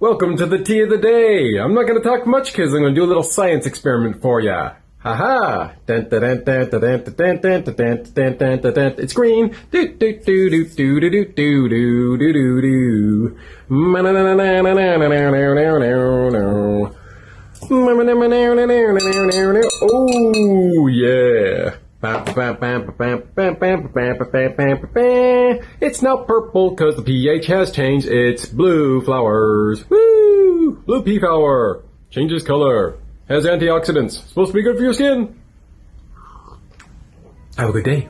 Welcome to the tea of the day. I'm not going to talk much because I'm going to do a little science experiment for ya. Ha ha! It's green. Oh yeah. It's not purple because the pH has changed. It's blue flowers. Woo! Blue pea flower. Changes color. Has antioxidants. Supposed to be good for your skin. Have a good day.